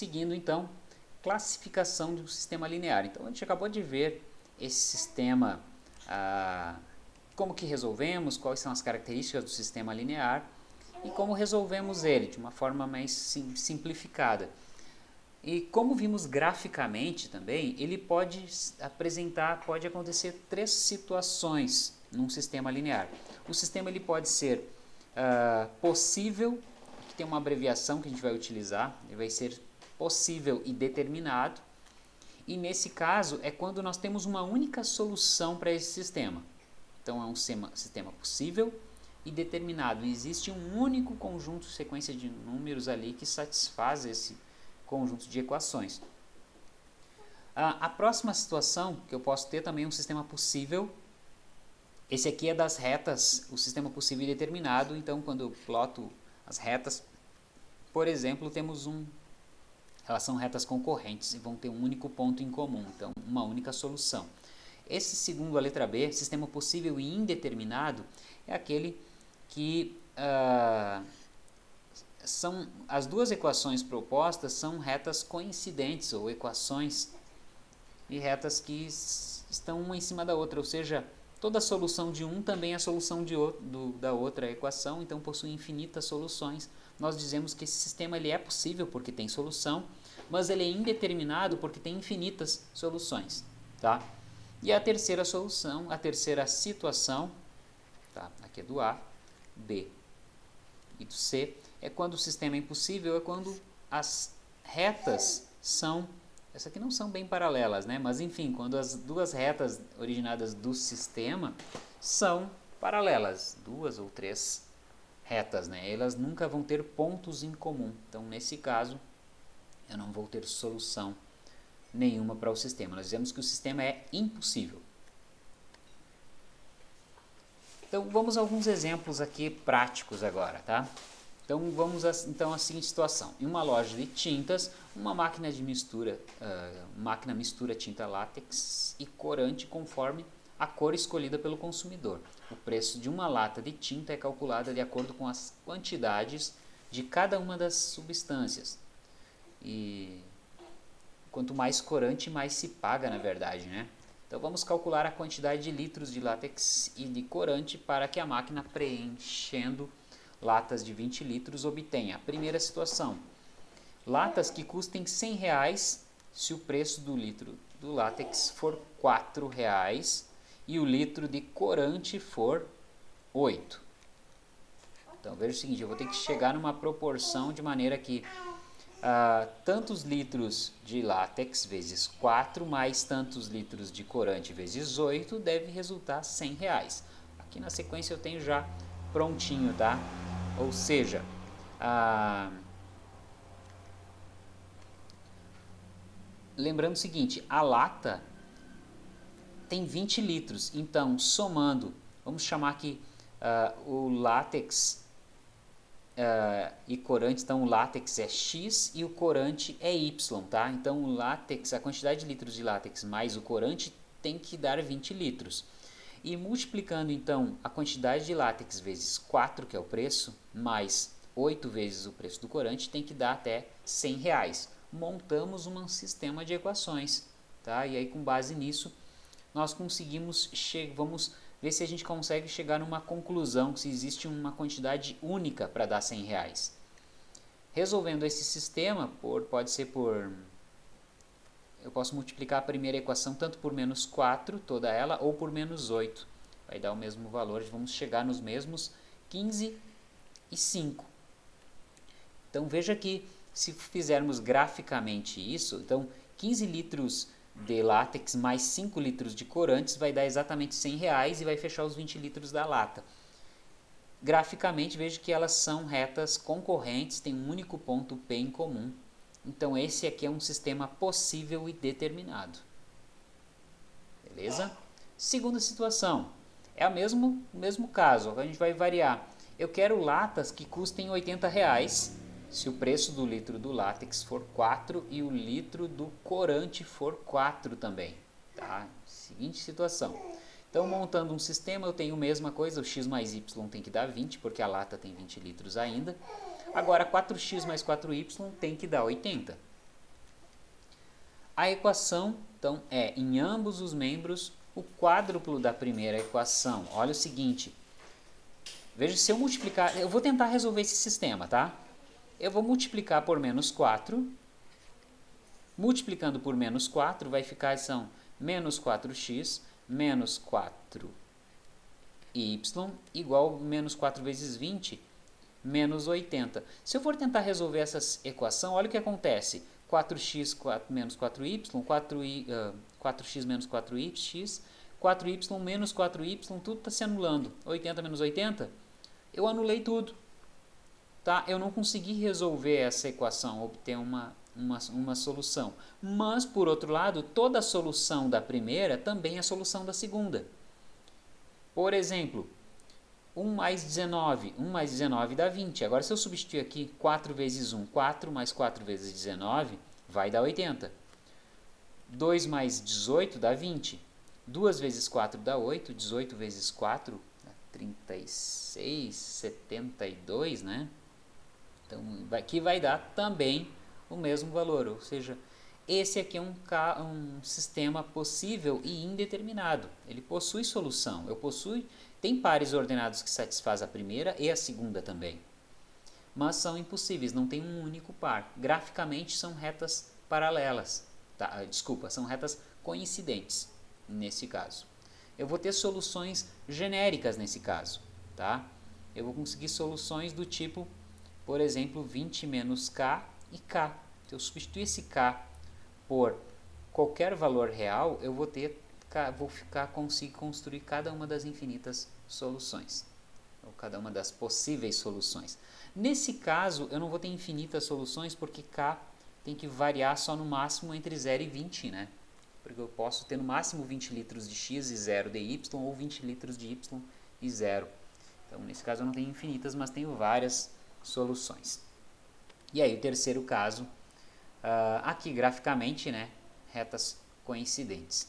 seguindo então classificação do sistema linear. Então a gente acabou de ver esse sistema, ah, como que resolvemos, quais são as características do sistema linear e como resolvemos ele de uma forma mais sim, simplificada. E como vimos graficamente também, ele pode apresentar, pode acontecer três situações num sistema linear. O sistema ele pode ser uh, possível, que tem uma abreviação que a gente vai utilizar, ele vai ser possível e determinado. E nesse caso é quando nós temos uma única solução para esse sistema. Então é um sistema possível e determinado. Existe um único conjunto, sequência de números ali que satisfaz esse conjunto de equações. a próxima situação que eu posso ter também um sistema possível. Esse aqui é das retas, o sistema possível e determinado. Então, quando eu ploto as retas, por exemplo, temos um elas são retas concorrentes e vão ter um único ponto em comum, então uma única solução. Esse segundo, a letra B, sistema possível e indeterminado, é aquele que uh, são as duas equações propostas são retas coincidentes ou equações e retas que estão uma em cima da outra, ou seja, toda solução de um também é a solução de outro, do, da outra equação, então possui infinitas soluções. Nós dizemos que esse sistema ele é possível porque tem solução, mas ele é indeterminado porque tem infinitas soluções. Tá? E a terceira solução, a terceira situação, tá? aqui é do A, B e do C, é quando o sistema é impossível, é quando as retas são, essas aqui não são bem paralelas, né? mas enfim, quando as duas retas originadas do sistema são paralelas, duas ou três retas, né? elas nunca vão ter pontos em comum, então nesse caso eu não vou ter solução nenhuma para o sistema, nós dizemos que o sistema é impossível. Então vamos a alguns exemplos aqui práticos agora, tá? Então vamos a, então a seguinte situação. Em uma loja de tintas, uma máquina de mistura, uh, máquina mistura tinta látex e corante conforme a cor escolhida pelo consumidor. O preço de uma lata de tinta é calculado de acordo com as quantidades de cada uma das substâncias. E quanto mais corante, mais se paga, na verdade, né? Então vamos calcular a quantidade de litros de látex e de corante para que a máquina preenchendo latas de 20 litros obtenha. Primeira situação, latas que custem 100 reais se o preço do litro do látex for 4 reais e o litro de corante for 8. Então veja o seguinte, eu vou ter que chegar numa proporção de maneira que ah, tantos litros de látex vezes 4 mais tantos litros de corante vezes 8 deve resultar 100 reais. Aqui na sequência eu tenho já prontinho, tá? Ou seja, ah, lembrando o seguinte, a lata tem 20 litros, então somando, vamos chamar aqui uh, o látex uh, e corante, então o látex é X e o corante é Y, tá? Então o látex, a quantidade de litros de látex mais o corante tem que dar 20 litros. E multiplicando então a quantidade de látex vezes 4, que é o preço, mais 8 vezes o preço do corante, tem que dar até 100 reais. Montamos um sistema de equações, tá? E aí com base nisso, nós conseguimos, vamos ver se a gente consegue chegar numa conclusão, se existe uma quantidade única para dar 100 reais. Resolvendo esse sistema, por, pode ser por... Eu posso multiplicar a primeira equação tanto por menos 4, toda ela, ou por menos 8. Vai dar o mesmo valor, vamos chegar nos mesmos 15 e 5. Então veja que se fizermos graficamente isso, então 15 litros de látex mais 5 litros de corantes vai dar exatamente 100 reais e vai fechar os 20 litros da lata. Graficamente veja que elas são retas concorrentes, tem um único ponto P em comum. Então esse aqui é um sistema possível e determinado. Beleza? Segunda situação, é o mesmo, mesmo caso, a gente vai variar. Eu quero latas que custem 80 reais se o preço do litro do látex for 4 e o litro do corante for 4 também. Tá? Seguinte situação. Então, montando um sistema, eu tenho a mesma coisa, o x mais y tem que dar 20, porque a lata tem 20 litros ainda. Agora, 4x mais 4y tem que dar 80. A equação, então, é em ambos os membros o quádruplo da primeira equação. Olha o seguinte, veja se eu multiplicar, eu vou tentar resolver esse sistema, tá? Eu vou multiplicar por menos 4, multiplicando por menos 4 vai ficar, são menos 4x menos 4y igual a menos 4 vezes 20 menos 80. Se eu for tentar resolver essa equação, olha o que acontece. 4x 4, menos 4y, 4y uh, 4x menos 4y, 4y menos 4y, tudo está se anulando. 80 menos 80, eu anulei tudo. Tá? Eu não consegui resolver essa equação, obter uma, uma, uma solução. Mas, por outro lado, toda solução da primeira também é solução da segunda. Por exemplo, 1 mais 19, 1 mais 19 dá 20. Agora, se eu substituir aqui 4 vezes 1, 4 mais 4 vezes 19, vai dar 80. 2 mais 18 dá 20. 2 vezes 4 dá 8, 18 vezes 4 dá 36, 72, né? Então, aqui vai dar também o mesmo valor, ou seja, esse aqui é um, um sistema possível e indeterminado. Ele possui solução. Eu possuo, tem pares ordenados que satisfaz a primeira e a segunda também. Mas são impossíveis, não tem um único par. Graficamente são retas paralelas. Tá? Desculpa, são retas coincidentes nesse caso. Eu vou ter soluções genéricas nesse caso. Tá? Eu vou conseguir soluções do tipo, por exemplo, 20 menos k e k. Se eu substituir esse k por qualquer valor real, eu vou ter vou ficar conseguir construir cada uma das infinitas soluções, ou cada uma das possíveis soluções. Nesse caso, eu não vou ter infinitas soluções porque k tem que variar só no máximo entre 0 e 20, né? Porque eu posso ter no máximo 20 litros de x e 0 de y, ou 20 litros de y e 0. Então, nesse caso eu não tenho infinitas, mas tenho várias soluções. E aí, o terceiro caso, uh, aqui graficamente, né, retas coincidentes.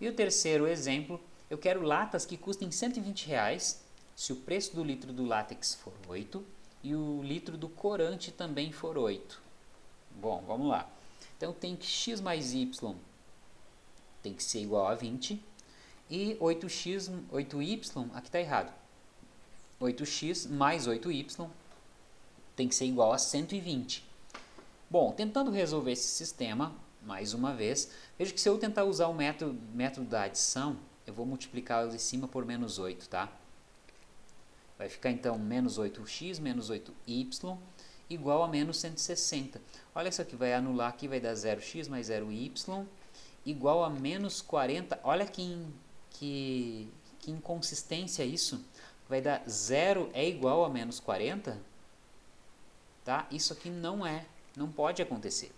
E o terceiro exemplo, eu quero latas que custem 120 reais, se o preço do litro do látex for 8 e o litro do corante também for 8. Bom, vamos lá. Então tem que x mais y tem que ser igual a 20 e 8x, 8y, aqui está errado. 8x mais 8y tem que ser igual a 120. Bom, tentando resolver esse sistema, mais uma vez, veja que se eu tentar usar o método, método da adição, eu vou multiplicar de cima por menos 8, tá? Vai ficar então menos 8x menos 8y igual a menos 160. Olha isso aqui, vai anular aqui, vai dar 0x mais 0y igual a menos 40. Olha que, que, que inconsistência isso. Vai dar 0 é igual a menos 40? Tá? Isso aqui não é, não pode acontecer.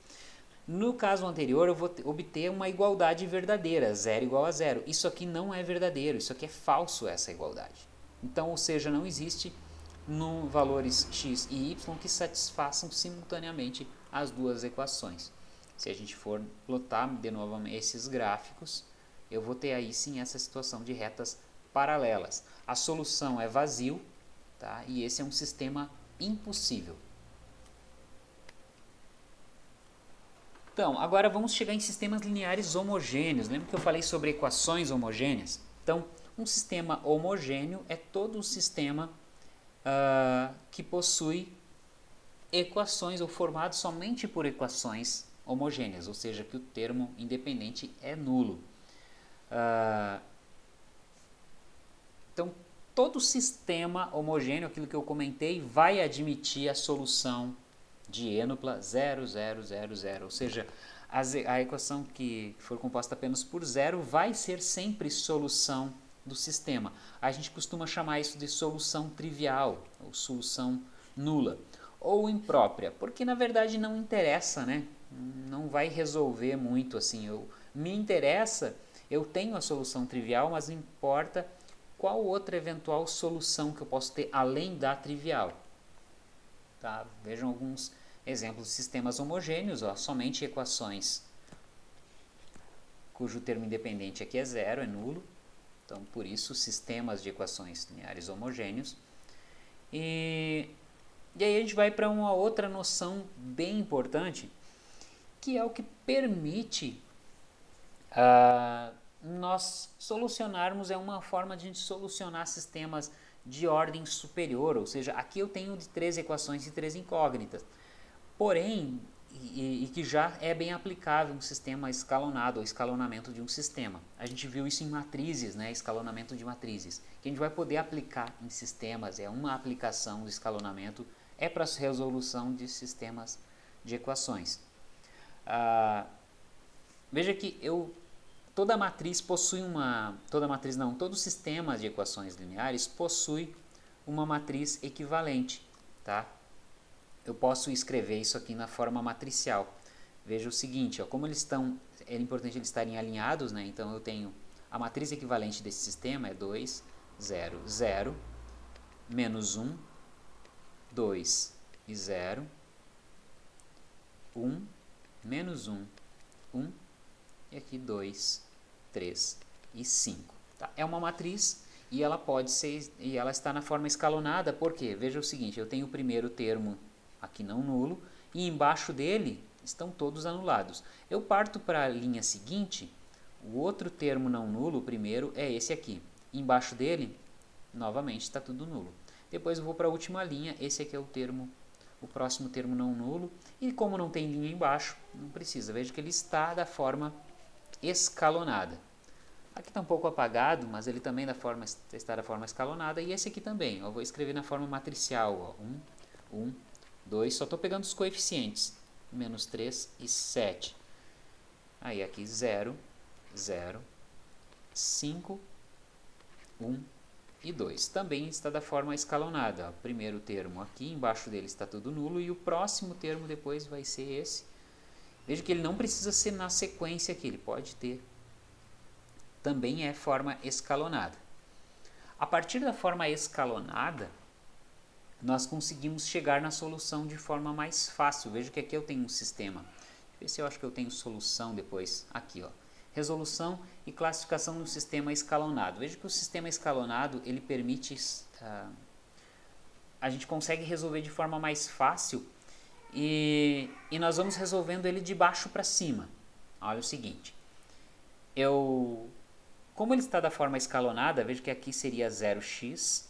No caso anterior, eu vou obter uma igualdade verdadeira, 0 igual a 0. Isso aqui não é verdadeiro, isso aqui é falso, essa igualdade. Então, ou seja, não existe no valores x e y que satisfaçam simultaneamente as duas equações. Se a gente for plotar de novo esses gráficos, eu vou ter aí sim essa situação de retas paralelas. A solução é vazio, tá? e esse é um sistema impossível. Então, agora vamos chegar em sistemas lineares homogêneos. Lembra que eu falei sobre equações homogêneas? Então, um sistema homogêneo é todo um sistema uh, que possui equações ou formado somente por equações homogêneas, ou seja, que o termo independente é nulo. Uh, então, todo sistema homogêneo, aquilo que eu comentei, vai admitir a solução de ênupla 0, 0, 0, 0. Ou seja, a equação que for composta apenas por zero vai ser sempre solução do sistema. A gente costuma chamar isso de solução trivial, ou solução nula, ou imprópria, porque na verdade não interessa, né? Não vai resolver muito assim. Eu, me interessa, eu tenho a solução trivial, mas importa qual outra eventual solução que eu posso ter além da trivial. Tá? Vejam alguns exemplos de sistemas homogêneos, ó, somente equações cujo termo independente aqui é zero, é nulo. Então, por isso, sistemas de equações lineares homogêneos. E, e aí a gente vai para uma outra noção bem importante, que é o que permite uh, nós solucionarmos, é uma forma de a gente solucionar sistemas de ordem superior, ou seja, aqui eu tenho de três equações e três incógnitas. Porém, e, e, que já é bem aplicável um sistema escalonado, ou escalonamento de um sistema. A gente viu isso em matrizes, né, escalonamento de matrizes, que a gente vai poder aplicar em sistemas, é uma aplicação do escalonamento, é para resolução de sistemas de equações. Ah, veja que eu, toda matriz possui uma, toda matriz não, todo sistema de equações lineares possui uma matriz equivalente, tá? eu posso escrever isso aqui na forma matricial. Veja o seguinte, ó, como eles estão, é importante eles estarem alinhados, né? então eu tenho a matriz equivalente desse sistema é 2, 0, 0, menos 1, 2 e 0, 1, menos 1, 1, e aqui 2, 3 e 5. Tá? É uma matriz e ela pode ser, e ela está na forma escalonada, porque veja o seguinte, eu tenho o primeiro termo aqui não nulo, e embaixo dele estão todos anulados. Eu parto para a linha seguinte, o outro termo não nulo, o primeiro, é esse aqui. Embaixo dele, novamente, está tudo nulo. Depois eu vou para a última linha, esse aqui é o termo, o próximo termo não nulo, e como não tem linha embaixo, não precisa. Veja que ele está da forma escalonada. Aqui está um pouco apagado, mas ele também da forma, está da forma escalonada, e esse aqui também. Eu vou escrever na forma matricial, 1, 1, 2, só estou pegando os coeficientes, menos 3 e 7. Aí aqui 0, 0, 5, 1 e 2. Também está da forma escalonada. O primeiro termo aqui, embaixo dele está tudo nulo e o próximo termo depois vai ser esse. Veja que ele não precisa ser na sequência aqui, ele pode ter. Também é forma escalonada. A partir da forma escalonada, nós conseguimos chegar na solução de forma mais fácil. Veja que aqui eu tenho um sistema. Deixa eu ver se eu acho que eu tenho solução depois. Aqui, ó. Resolução e classificação do sistema escalonado. Veja que o sistema escalonado, ele permite... Uh, a gente consegue resolver de forma mais fácil e, e nós vamos resolvendo ele de baixo para cima. Olha o seguinte. Eu, como ele está da forma escalonada, veja que aqui seria 0x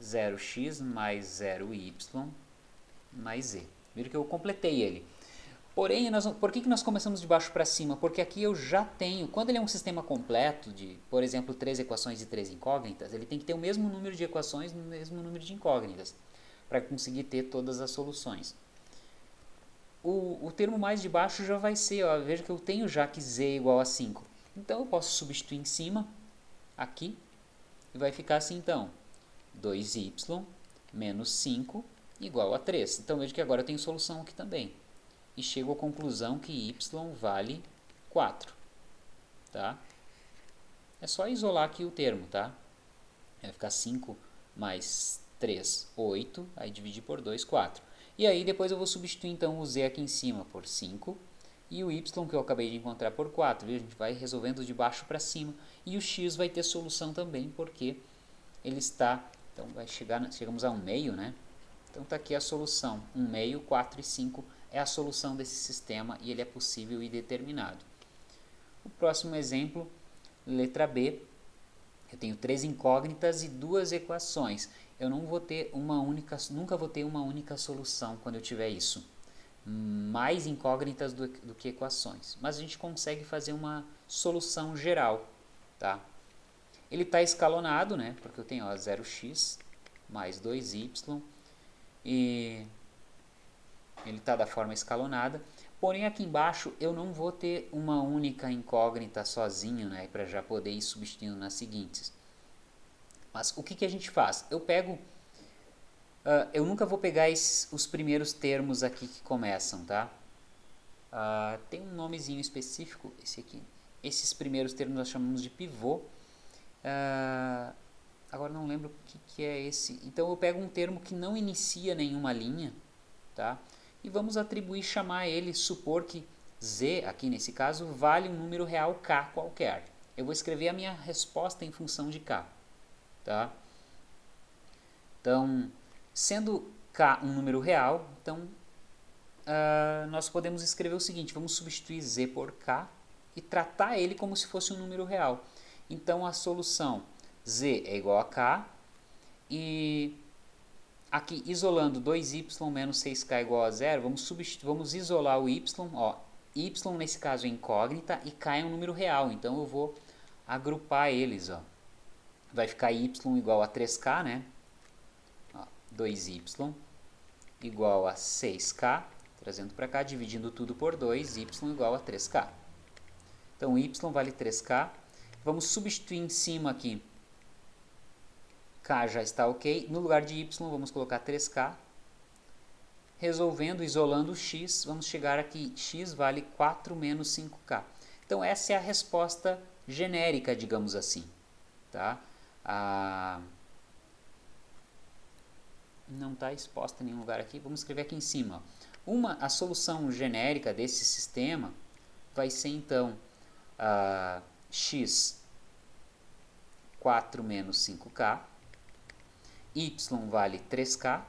0x mais 0y mais z. Viram que eu completei ele. Porém, nós, por que, que nós começamos de baixo para cima? Porque aqui eu já tenho, quando ele é um sistema completo, de, por exemplo, três equações e três incógnitas, ele tem que ter o mesmo número de equações no mesmo número de incógnitas, para conseguir ter todas as soluções. O, o termo mais de baixo já vai ser, ó, veja que eu tenho já que z é igual a 5. Então eu posso substituir em cima, aqui, e vai ficar assim então. 2y menos 5 igual a 3. Então veja que agora eu tenho solução aqui também. E chego à conclusão que y vale 4. Tá? É só isolar aqui o termo, tá? Vai ficar 5 mais 3, 8. Aí dividir por 2, 4. E aí depois eu vou substituir então o z aqui em cima por 5 e o y que eu acabei de encontrar por 4. Viu? A gente vai resolvendo de baixo para cima. E o x vai ter solução também, porque ele está então vai chegar, chegamos a um meio, né? Então está aqui a solução. 1 meio, 4 e 5 é a solução desse sistema e ele é possível e determinado. O próximo exemplo, letra B. Eu tenho três incógnitas e duas equações. Eu não vou ter uma única, nunca vou ter uma única solução quando eu tiver isso. Mais incógnitas do, do que equações. Mas a gente consegue fazer uma solução geral, tá? Ele está escalonado, né? Porque eu tenho ó, 0x mais 2y e ele está da forma escalonada. Porém, aqui embaixo eu não vou ter uma única incógnita sozinho, né? Para já poder ir substituindo nas seguintes. Mas o que, que a gente faz? Eu pego... Uh, eu nunca vou pegar esses, os primeiros termos aqui que começam, tá? Uh, tem um nomezinho específico, esse aqui. Esses primeiros termos nós chamamos de pivô. Uh, agora não lembro o que, que é esse. Então eu pego um termo que não inicia nenhuma linha, tá? E vamos atribuir, chamar ele, supor que z, aqui nesse caso, vale um número real k qualquer. Eu vou escrever a minha resposta em função de k, tá? Então, sendo k um número real, então uh, nós podemos escrever o seguinte, vamos substituir z por k e tratar ele como se fosse um número real. Então a solução z é igual a k e aqui isolando 2y menos 6k é igual a zero, vamos, vamos isolar o y, ó, y nesse caso é incógnita e k é um número real, então eu vou agrupar eles, ó. vai ficar y igual a 3k, né? Ó, 2y igual a 6k, trazendo para cá, dividindo tudo por 2, y igual a 3k. Então y vale 3k, vamos substituir em cima aqui K já está ok. No lugar de Y, vamos colocar 3K. Resolvendo, isolando o X, vamos chegar aqui, X vale 4 menos 5K. Então, essa é a resposta genérica, digamos assim. Tá? Ah, não está exposta em nenhum lugar aqui. Vamos escrever aqui em cima. Uma, a solução genérica desse sistema vai ser, então, ah, x 4 menos 5k y vale 3k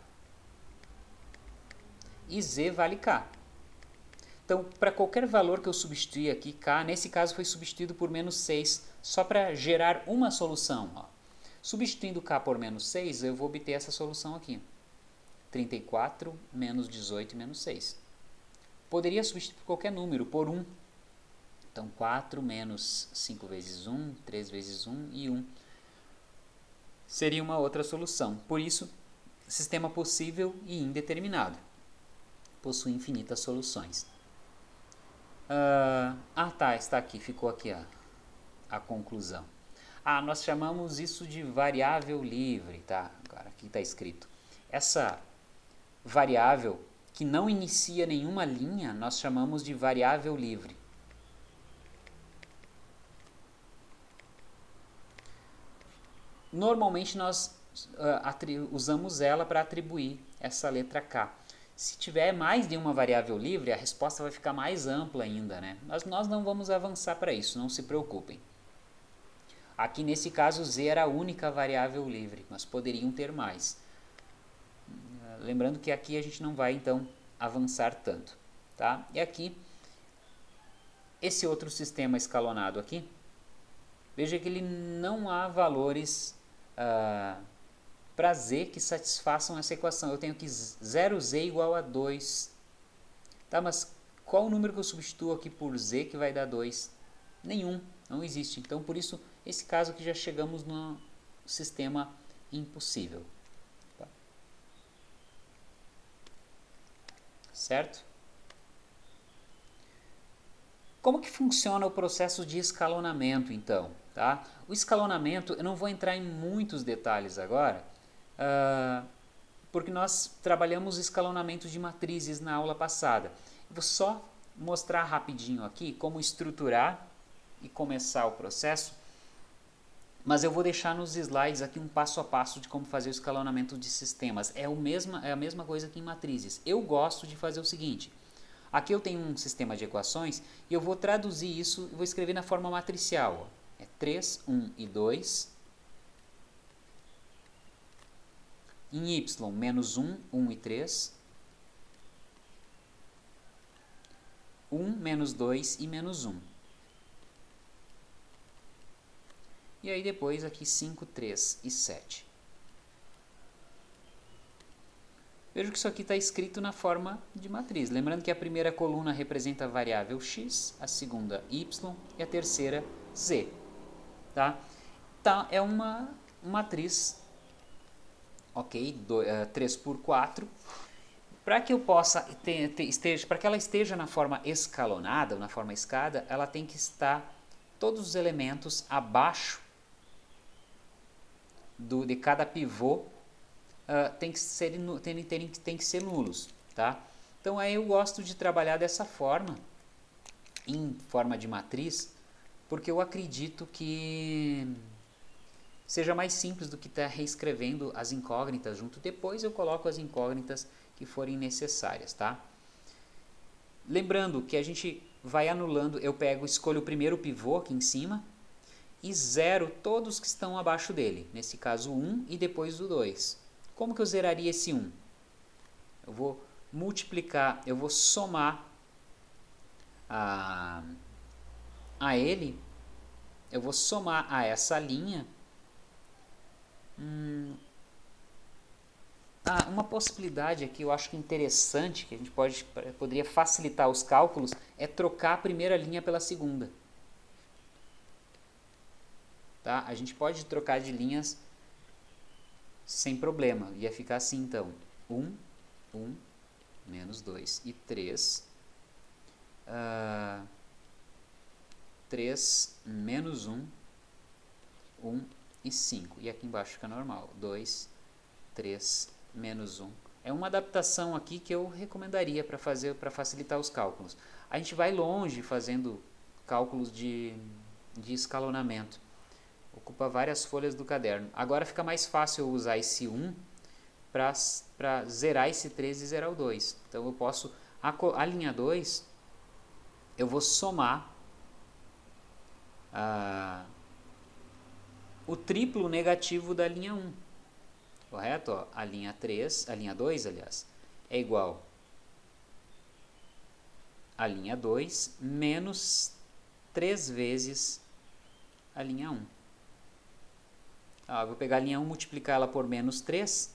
e z vale k. Então, para qualquer valor que eu substituir aqui, k, nesse caso foi substituído por menos 6, só para gerar uma solução. Ó. Substituindo k por menos 6, eu vou obter essa solução aqui. 34 menos 18 menos 6. Poderia substituir qualquer número, por 1. Então, 4 menos 5 vezes 1, 3 vezes 1 e 1 seria uma outra solução. Por isso, sistema possível e indeterminado. Possui infinitas soluções. Uh, ah, tá, está aqui, ficou aqui a, a conclusão. Ah, nós chamamos isso de variável livre, tá? Agora, aqui está escrito. Essa variável que não inicia nenhuma linha, nós chamamos de variável livre. Normalmente nós uh, usamos ela para atribuir essa letra K. Se tiver mais de uma variável livre, a resposta vai ficar mais ampla ainda, né? Mas nós não vamos avançar para isso, não se preocupem. Aqui nesse caso z era a única variável livre, mas poderiam ter mais. Lembrando que aqui a gente não vai então avançar tanto. Tá? E aqui, esse outro sistema escalonado aqui, veja que ele não há valores uh, para z que satisfaçam essa equação. Eu tenho aqui 0z igual a 2. Tá, mas qual o número que eu substituo aqui por z que vai dar 2? Nenhum, não existe. Então, por isso, esse caso aqui já chegamos no sistema impossível. Tá. Certo? Como que funciona o processo de escalonamento, então? Tá? O escalonamento, eu não vou entrar em muitos detalhes agora, uh, porque nós trabalhamos escalonamento de matrizes na aula passada. vou só mostrar rapidinho aqui como estruturar e começar o processo, mas eu vou deixar nos slides aqui um passo a passo de como fazer o escalonamento de sistemas. É, o mesma, é a mesma coisa que em matrizes. Eu gosto de fazer o seguinte, aqui eu tenho um sistema de equações e eu vou traduzir isso e vou escrever na forma matricial. É 3, 1 e 2. Em y, menos 1, 1 e 3. 1, menos 2 e menos 1. E aí depois aqui 5, 3 e 7. Veja que isso aqui está escrito na forma de matriz. Lembrando que a primeira coluna representa a variável x, a segunda y e a terceira z tá? Tá, é uma matriz, ok, do, uh, 3 por 4. Para que eu possa ter, ter, esteja, para que ela esteja na forma escalonada, na forma escada, ela tem que estar todos os elementos abaixo do, de cada pivô uh, tem, que ser, tem, tem, tem que ser nulos, tá? Então aí eu gosto de trabalhar dessa forma, em forma de matriz, porque eu acredito que seja mais simples do que estar tá reescrevendo as incógnitas junto. Depois eu coloco as incógnitas que forem necessárias, tá? Lembrando que a gente vai anulando, eu pego, escolho o primeiro pivô aqui em cima e zero todos que estão abaixo dele. Nesse caso 1 um, e depois o 2. Como que eu zeraria esse 1? Um? Eu vou multiplicar, eu vou somar a, a ele, eu vou somar a essa linha. Hum, ah, uma possibilidade aqui, eu acho que interessante, que a gente pode, poderia facilitar os cálculos, é trocar a primeira linha pela segunda. Tá? A gente pode trocar de linhas sem problema. Ia ficar assim então. 1, 1, menos 2 e 3. Uh, 3 menos 1, 1 e 5. E aqui embaixo fica normal. 2, 3, menos 1. É uma adaptação aqui que eu recomendaria para fazer para facilitar os cálculos. A gente vai longe fazendo cálculos de, de escalonamento. Ocupa várias folhas do caderno. Agora fica mais fácil eu usar esse 1 para zerar esse 3 e zerar o 2. Então eu posso, a, a linha 2, eu vou somar ah, o triplo negativo da linha 1. Correto? Ó, a linha 3, a linha 2, aliás, é igual a linha 2 menos 3 vezes a linha 1. Ah, vou pegar a linha 1 multiplicar ela por menos 3,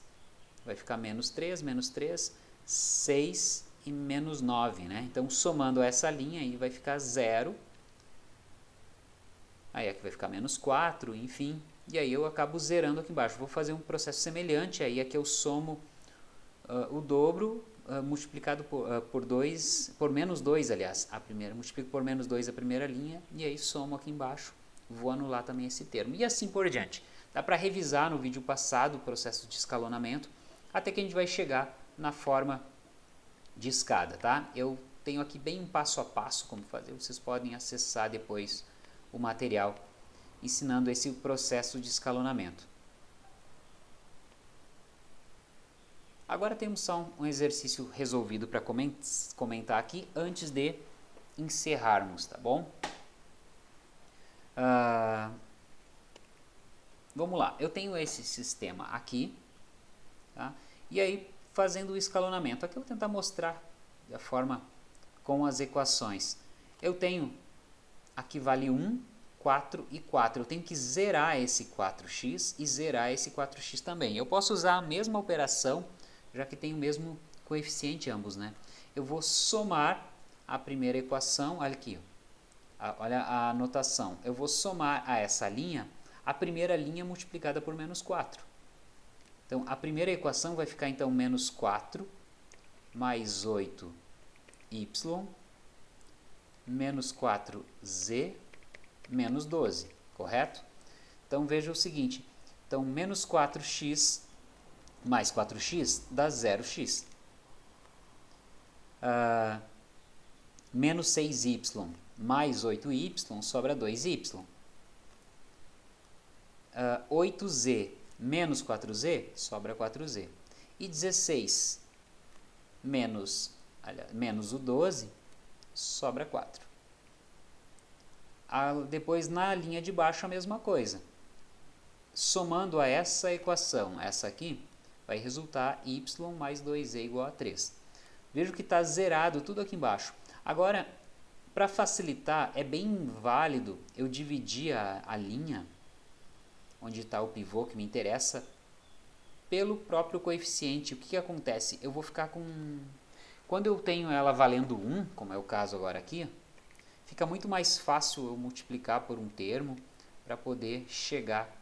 vai ficar menos 3, menos 3, 6 e menos 9, né? Então, somando essa linha aí vai ficar 0, aí aqui vai ficar menos 4, enfim, e aí eu acabo zerando aqui embaixo. Vou fazer um processo semelhante, aí aqui eu somo uh, o dobro uh, multiplicado por, uh, por 2, por menos 2, aliás, a primeira, multiplico por menos 2 a primeira linha, e aí somo aqui embaixo, vou anular também esse termo, e assim por diante. Dá para revisar no vídeo passado o processo de escalonamento, até que a gente vai chegar na forma de escada, tá? Eu tenho aqui bem um passo a passo como fazer, vocês podem acessar depois o material ensinando esse processo de escalonamento. Agora temos só um exercício resolvido para comentar aqui antes de encerrarmos, tá bom? Uh, vamos lá, eu tenho esse sistema aqui, tá? e aí fazendo o escalonamento, aqui eu vou tentar mostrar da forma com as equações. Eu tenho, aqui vale 1, 4 e 4. Eu tenho que zerar esse 4x e zerar esse 4x também. Eu posso usar a mesma operação, já que tem o mesmo coeficiente ambos, né? Eu vou somar a primeira equação, olha aqui, olha a notação. Eu vou somar a essa linha, a primeira linha multiplicada por menos 4. Então, a primeira equação vai ficar, então, menos 4 mais 8y menos 4z menos 12, correto? Então veja o seguinte, então menos 4x mais 4x dá 0x. Uh, ah, menos 6y mais 8y sobra 2y. Uh, 8z menos 4z sobra 4z. E 16 menos, aliás, menos o 12 sobra 4 a, depois na linha de baixo a mesma coisa. Somando a essa equação, essa aqui, vai resultar y mais 2e igual a 3. Veja que está zerado tudo aqui embaixo. Agora, para facilitar, é bem válido eu dividir a, a linha, onde está o pivô que me interessa, pelo próprio coeficiente. O que, que acontece? Eu vou ficar com... Quando eu tenho ela valendo 1, como é o caso agora aqui, fica muito mais fácil eu multiplicar por um termo para poder chegar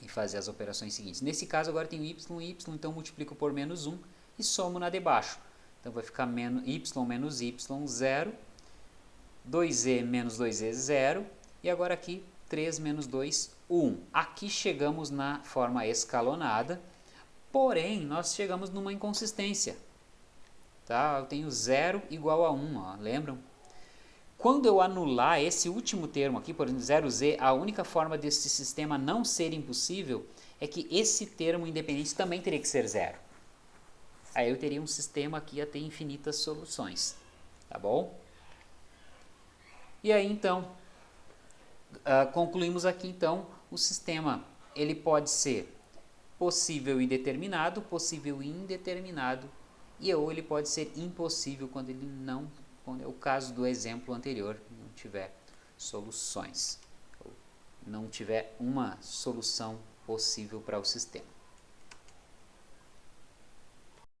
e fazer as operações seguintes. Nesse caso agora tenho y, y, então multiplico por menos 1 e somo na de baixo. Então vai ficar menos, y menos y, 0, 2e menos 2e, 0, e agora aqui 3 menos 2, 1. Aqui chegamos na forma escalonada, porém nós chegamos numa inconsistência. Tá? Eu tenho 0 igual a 1, ó, lembram? Quando eu anular esse último termo aqui, por exemplo, 0z, a única forma desse sistema não ser impossível é que esse termo independente também teria que ser zero. Aí eu teria um sistema que ia ter infinitas soluções, tá bom? E aí então, uh, concluímos aqui então, o sistema ele pode ser possível e determinado, possível e indeterminado e ou ele pode ser impossível quando ele não, quando é o caso do exemplo anterior, não tiver soluções, não tiver uma solução possível para o sistema.